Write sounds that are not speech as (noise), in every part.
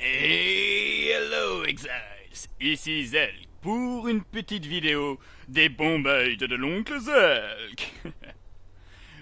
Hello Exiles, ici Zelk pour une petite vidéo des bombes de l'oncle Zelk. (laughs)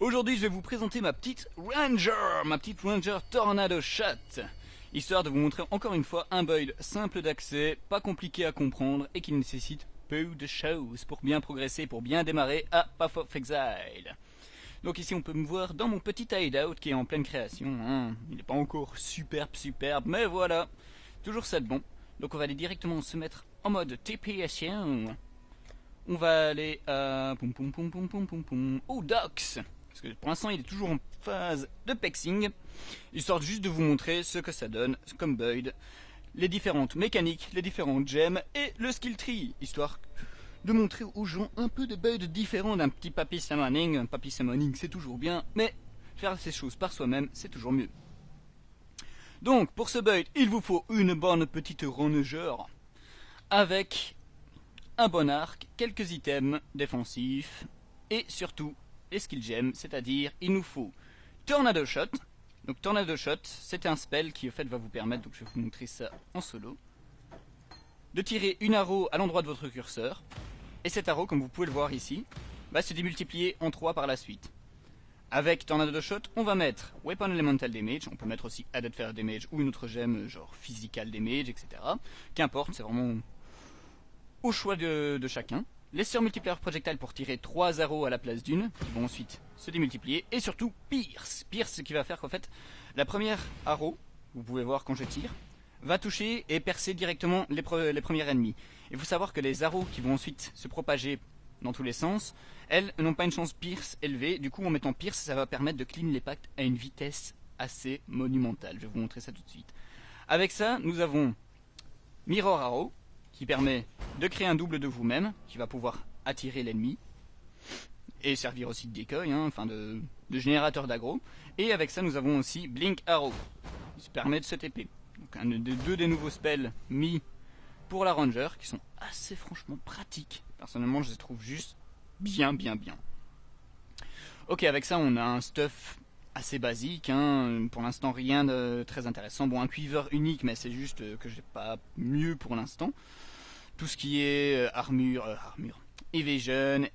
Aujourd'hui je vais vous présenter ma petite Ranger, ma petite Ranger Tornado Shot, histoire de vous montrer encore une fois un build simple d'accès, pas compliqué à comprendre et qui nécessite peu de choses pour bien progresser, pour bien démarrer à Path of Exile. Donc ici on peut me voir dans mon petit hideout qui est en pleine création. Hein. Il n'est pas encore superbe superbe, mais voilà. Toujours ça de bon. Donc on va aller directement se mettre en mode TPSion. On va aller à... Poum, poum, poum, poum, poum, poum. Oh, Docs Parce que pour l'instant il est toujours en phase de pexing. Histoire juste de vous montrer ce que ça donne comme build. Les différentes mécaniques, les différentes gemmes et le skill tree. Histoire de montrer aux gens un peu de build différent d'un petit papy summoning. Un papy summoning, c'est toujours bien, mais faire ces choses par soi-même, c'est toujours mieux. Donc, pour ce build, il vous faut une bonne petite rongeur avec un bon arc, quelques items défensifs et surtout les skill gems, c'est-à-dire il nous faut Tornado Shot. Donc Tornado Shot, c'est un spell qui au fait va vous permettre, donc je vais vous montrer ça en solo, de tirer une arrow à l'endroit de votre curseur et cet arrow, comme vous pouvez le voir ici, va se démultiplier en 3 par la suite. Avec Tornado Shot, on va mettre Weapon Elemental Damage, on peut mettre aussi Added Fire Damage ou une autre gemme genre Physical Damage, etc. Qu'importe, c'est vraiment au choix de, chacun. Les surmultiplier projectile pour tirer 3 arrows à la place d'une, qui vont ensuite se démultiplier. Et surtout Pierce. Pierce qui va faire qu'en fait, la première arrow, vous pouvez voir quand je tire, va toucher et percer directement les, premiers ennemis. Il faut savoir que les arrows qui vont ensuite se propager dans tous les sens, elles n'ont pas une chance pierce élevée. Du coup, en mettant pierce, ça va permettre de clean les pactes à une vitesse assez monumentale. Je vais vous montrer ça tout de suite. Avec ça, nous avons Mirror Arrow, qui permet de créer un double de vous-même, qui va pouvoir attirer l'ennemi, et servir aussi de decoy, hein, enfin de, de générateur d'aggro. Et avec ça, nous avons aussi Blink Arrow, qui permet de se TP. Donc un, deux des nouveaux spells mis pour la Ranger, qui sont assez franchement pratiques. Personnellement, je les trouve juste bien, bien, bien. Ok, avec ça, on a un stuff assez basique. Hein. Pour l'instant, rien de très intéressant. Bon, un quiver unique, mais c'est juste que j'ai pas mieux pour l'instant. Tout ce qui est euh, armure, euh, armure, evasion,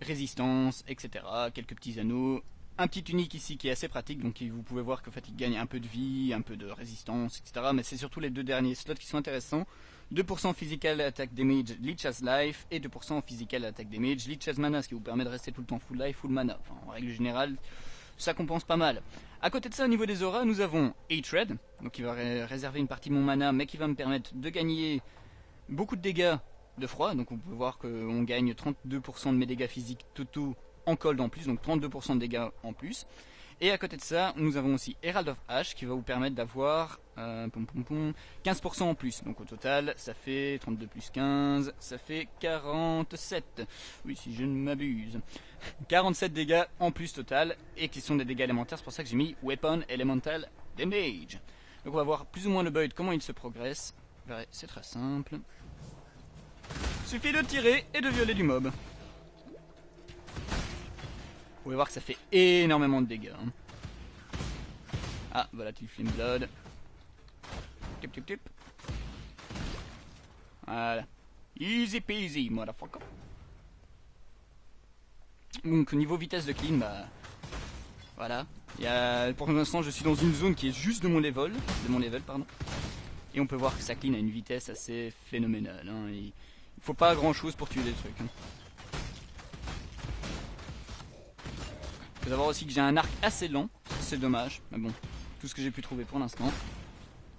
résistance, etc. Quelques petits anneaux, un petit unique ici qui est assez pratique, donc vous pouvez voir que fait il gagne un peu de vie, un peu de résistance, etc. Mais c'est surtout les deux derniers slots qui sont intéressants. 2% physical attack damage, leech as life, et 2% physical attack damage, leech as mana, ce qui vous permet de rester tout le temps full life, full mana. En règle générale, ça compense pas mal. À côté de ça, au niveau des auras, nous avons Hatred, donc qui va réserver une partie de mon mana, mais qui va me permettre de gagner beaucoup de dégâts de froid. Donc on peut voir qu'on gagne 32% de mes dégâts physiques totaux en cold en plus, donc 32% de dégâts en plus. Et à côté de ça, nous avons aussi Herald of Ash qui va vous permettre d'avoir 15% euh, en plus. Donc au total, ça fait 32 plus 15, ça fait 47. Oui, si je ne m'abuse. (laughs) 47 dégâts en plus total, et qui sont des dégâts élémentaires, c'est pour ça que j'ai mis Weapon Elemental Damage. Donc on va voir plus ou moins le build, comment il se progresse. C'est très simple. Suffit de tirer et de violer du mob. Vous pouvez voir que ça fait énormément de dégâts. Hein. Ah, voilà, tu Flame Blood. Tip, tip, tip. Voilà. Easy peasy, motherfucker. Donc, niveau vitesse de clean, bah. Voilà. Pour l'instant, je suis dans une zone qui est juste de mon level. De mon level, pardon. Et on peut voir que ça clean à une vitesse assez phénoménale. Hein. Il faut pas grand chose pour tuer des trucs. Hein. Faut savoir aussi que j'ai un arc assez lent, c'est dommage, mais bon, tout ce que j'ai pu trouver pour l'instant.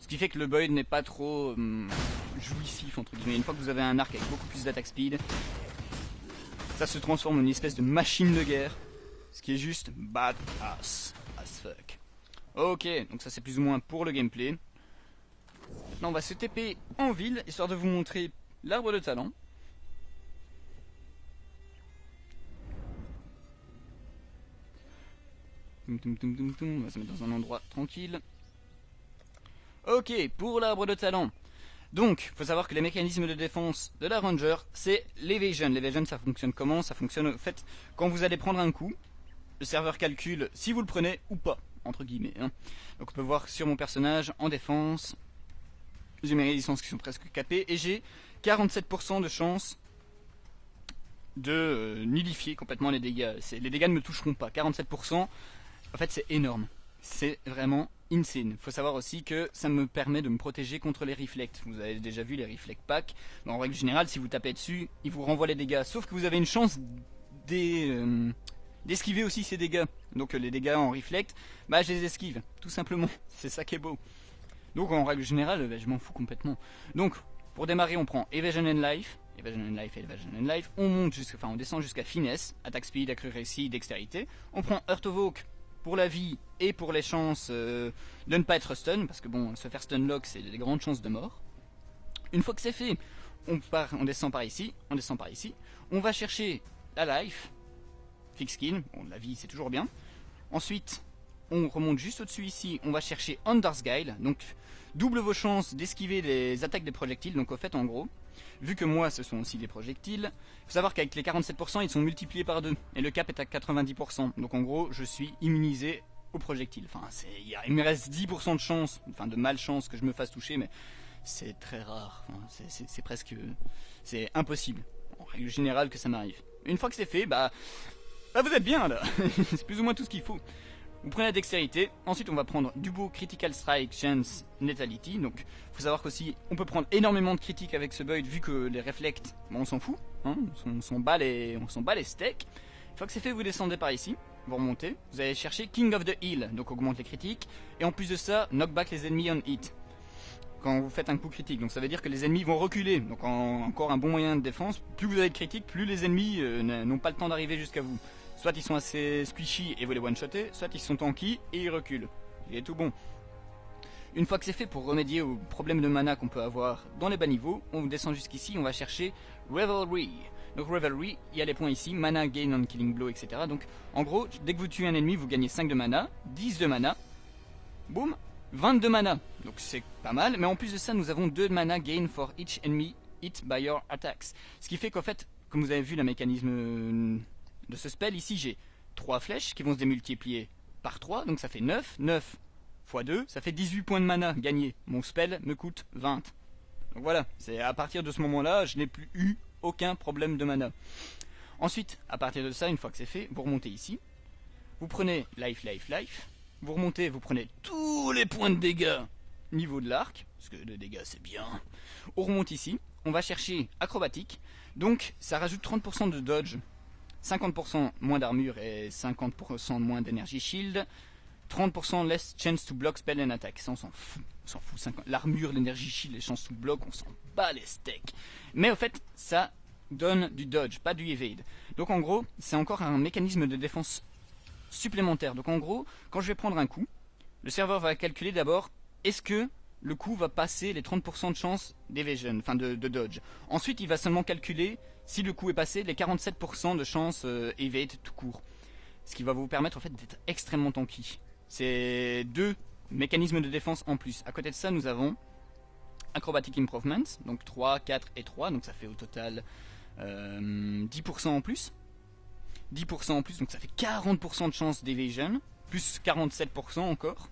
Ce qui fait que le build n'est pas trop hum, jouissif entre guillemets. Une fois que vous avez un arc avec beaucoup plus d'attaque speed, ça se transforme en une espèce de machine de guerre. Ce qui est juste badass as fuck. Ok, donc ça c'est plus ou moins pour le gameplay. Maintenant on va se TP en ville, histoire de vous montrer l'arbre de talent. On va se mettre dans un endroit tranquille. Ok, pour l'arbre de talent. Donc, il faut savoir que les mécanismes de défense de la Ranger, c'est l'evasion. L'evasion, ça fonctionne comment? Ça fonctionne, en fait, quand vous allez prendre un coup, le serveur calcule si vous le prenez ou pas, entre guillemets. Hein. Donc on peut voir sur mon personnage, en défense, j'ai mes résistances qui sont presque capées, et j'ai 47% de chance de euh, nullifier complètement les dégâts. Les dégâts ne me toucheront pas. 47%, en fait c'est énorme. C'est vraiment insane. Faut savoir aussi que ça me permet de me protéger contre les reflects. Vous avez déjà vu les reflect packs. En règle générale, si vous tapez dessus, il vous renvoie les dégâts. Sauf que vous avez une chance euh, d'esquiver aussi ces dégâts. Donc les dégâts en reflect, bah je les esquive, tout simplement. (laughs) C'est ça qui est beau. Donc en règle générale, bah, je m'en fous complètement. Donc pour démarrer, on prend Evasion and Life, Evasion and Life Evasion and Life. On monte jusqu'à, enfin on descend jusqu'à Finesse, Attack Speed, Accuracy, Dextérité. On prend Earth of Oak pour la vie et pour les chances euh, de ne pas être stun, parce que bon, se faire stun lock, c'est des grandes chances de mort. Une fois que c'est fait, on, part, on descend par ici, on descend par ici, on va chercher la life, fix skin, bon, la vie c'est toujours bien. Ensuite, on remonte juste au-dessus ici, on va chercher Under's Guile, donc double vos chances d'esquiver les attaques des projectiles, donc au fait en gros, vu que moi ce sont aussi des projectiles, il faut savoir qu'avec les 47% ils sont multipliés par 2, et le cap est à 90%, donc en gros je suis immunisé aux projectiles, enfin il me reste 10% de chance, enfin de malchance que je me fasse toucher, mais c'est très rare, c'est presque, c'est impossible, en règle générale que ça m'arrive. Une fois que c'est fait, bah, bah vous êtes bien là, (laughs) c'est plus ou moins tout ce qu'il faut. Vous prenez la dextérité, ensuite on va prendre du beau Critical Strike, Chance, Netality. Donc faut savoir qu'aussi on peut prendre énormément de critiques avec ce build vu que les reflects, bon, on s'en fout, hein, on s'en bat les, on bat les steaks. Une fois que c'est fait, vous descendez par ici, vous remontez, vous allez chercher King of the Hill, donc augmente les critiques, et en plus de ça, knockback les ennemis on hit. Quand vous faites un coup critique, donc ça veut dire que les ennemis vont reculer, donc encore un bon moyen de défense. Plus vous avez de critiques, plus les ennemis euh, n'ont pas le temps d'arriver jusqu'à vous. Soit ils sont assez squishy et vous les one-shotter, soit ils sont tanky et ils reculent. Il est tout bon. Une fois que c'est fait pour remédier aux problèmes de mana qu'on peut avoir dans les bas niveaux, on descend jusqu'ici, on va chercher Revelry. Donc Revelry, il y a les points ici, mana gain on killing blow, etc. Donc en gros, dès que vous tuez un ennemi, vous gagnez 5 de mana, 10 de mana, boum, 22 mana. Donc c'est pas mal, mais en plus de ça, nous avons 2 mana gain for each enemy hit by your attacks. Ce qui fait qu'en fait, comme vous avez vu, le mécanisme de ce spell, ici j'ai 3 flèches qui vont se démultiplier par 3, donc ça fait 9. 9 x 2, ça fait 18 points de mana gagnés. Mon spell me coûte 20. Donc voilà, c'est à partir de ce moment-là, je n'ai plus eu aucun problème de mana. Ensuite, à partir de ça, une fois que c'est fait, vous remontez ici. Vous prenez life, life, life. Vous remontez, vous prenez tous les points de dégâts niveau de l'arc, parce que le dégâts c'est bien. On remonte ici, on va chercher acrobatique. Donc ça rajoute 30% de dodge 50% moins d'armure et 50% moins d'énergie shield. 30% less chance to block spell and attack. Ça, on s'en fout. Fout. L'armure, l'énergie shield, les chances to block, on s'en bat les steaks. Mais au fait, ça donne du dodge, pas du evade. Donc en gros, c'est encore un mécanisme de défense supplémentaire. Donc en gros, quand je vais prendre un coup, le serveur va calculer d'abord est-ce que le coup va passer les 30% de chance d'evasion, enfin de, dodge. Ensuite, il va seulement calculer si le coup est passé les 47% de chance euh, tout court. Ce qui va vous permettre en fait d'être extrêmement tanky. C'est deux mécanismes de défense en plus. À côté de ça, nous avons Acrobatic Improvement, donc 3, 4 et 3, donc ça fait au total 10% euh, en plus. 10% en plus, donc ça fait 40% de chance d'evasion, plus 47% encore.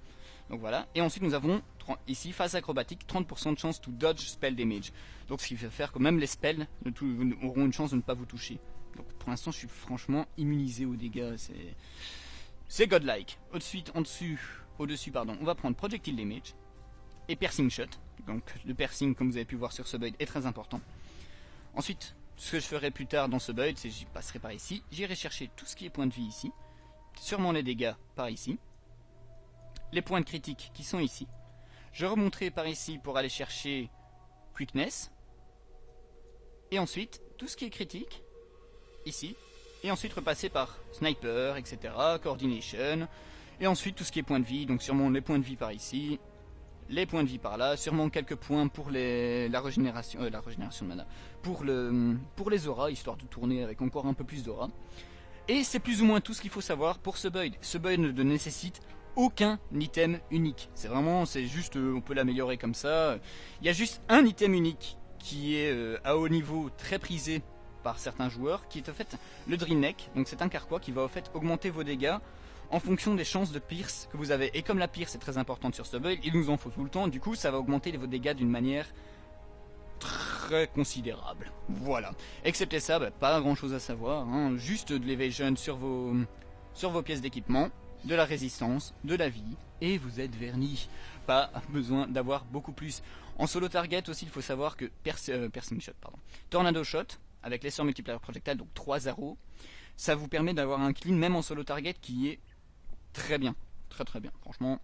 Donc voilà. Et ensuite nous avons ici phase acrobatique 30% de chance to dodge spell damage. Donc ce qui va faire que même les spells auront une chance de ne pas vous toucher. Donc pour l'instant je suis franchement immunisé aux dégâts. C'est godlike. Au-dessus, en dessus, au-dessus pardon, on va prendre projectile damage et piercing shot. Donc le piercing comme vous avez pu voir sur ce build est très important. Ensuite, ce que je ferai plus tard dans ce build, c'est que j'y passerai par ici. J'irai chercher tout ce qui est point de vie ici. Sûrement les dégâts par ici les points de critique qui sont ici. Je remonterai par ici pour aller chercher Quickness. Et ensuite, tout ce qui est critique, ici. Et ensuite repasser par Sniper, etc., Coordination. Et ensuite tout ce qui est points de vie, donc sûrement les points de vie par ici. Les points de vie par là, sûrement quelques points pour les, la régénération, euh, la régénération de mana, pour les auras, histoire de tourner avec encore un peu plus d'aura. Et c'est plus ou moins tout ce qu'il faut savoir pour ce build. Ce build ne nécessite aucun item unique. C'est vraiment, c'est juste, euh, on peut l'améliorer comme ça. Il y a juste un item unique qui est euh, à haut niveau très prisé par certains joueurs, qui est en fait le Dream Neck. Donc c'est un carquois qui va en fait augmenter vos dégâts en fonction des chances de pierce que vous avez. Et comme la pierce est très importante sur ce build, il nous en faut tout le temps, du coup ça va augmenter vos dégâts d'une manière très considérable. Voilà. Excepté ça, bah, pas grand chose à savoir, hein. juste de l'évasion sur vos, sur vos pièces d'équipement, de la résistance, de la vie, et vous êtes verni. Pas besoin d'avoir beaucoup plus. En solo target aussi, il faut savoir que euh, Piercing Shot, pardon. Tornado Shot, avec l'essor multiplier projectile, donc 3 arrows, ça vous permet d'avoir un clean même en solo target qui est très bien. Très très bien. Franchement,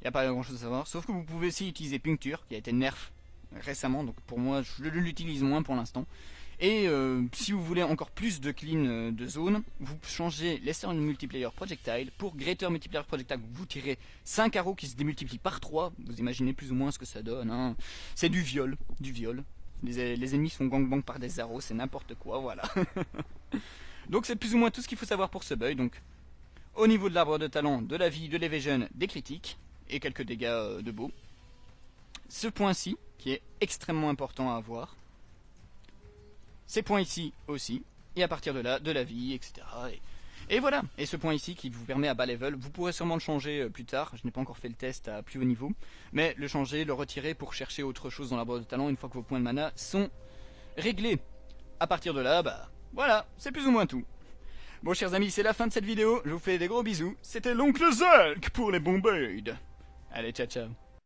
il n'y a pas grand chose à savoir. Sauf que vous pouvez aussi utiliser Puncture, qui a été nerf récemment, donc pour moi je l'utilise moins pour l'instant. Et euh, si vous voulez encore plus de clean euh, de zone, vous changez Lesser Multiplayer Projectile pour Greater Multiplayer Projectile. Vous tirez 5 arrows qui se démultiplient par 3. Vous imaginez plus ou moins ce que ça donne. Hein. C'est du viol, du viol. Les, les ennemis sont gangbang par des arrows, c'est n'importe quoi, voilà. (laughs) donc c'est plus ou moins tout ce qu'il faut savoir pour ce build. Donc au niveau de l'arbre de talent, de la vie, de l'evasion, des critiques et quelques dégâts euh, de beau. Ce point-ci, qui est extrêmement important à avoir, ces points ici aussi, et à partir de là, de la vie, etc. Et, voilà, et ce point ici qui vous permet à bas level, vous pourrez sûrement le changer euh, plus tard, je n'ai pas encore fait le test à plus haut niveau, mais le changer, le retirer pour chercher autre chose dans l'arbre de talent une fois que vos points de mana sont réglés. À partir de là, bah voilà, c'est plus ou moins tout. Bon chers amis, c'est la fin de cette vidéo, je vous fais des gros bisous, c'était l'oncle Zulk pour les bons Allez, ciao ciao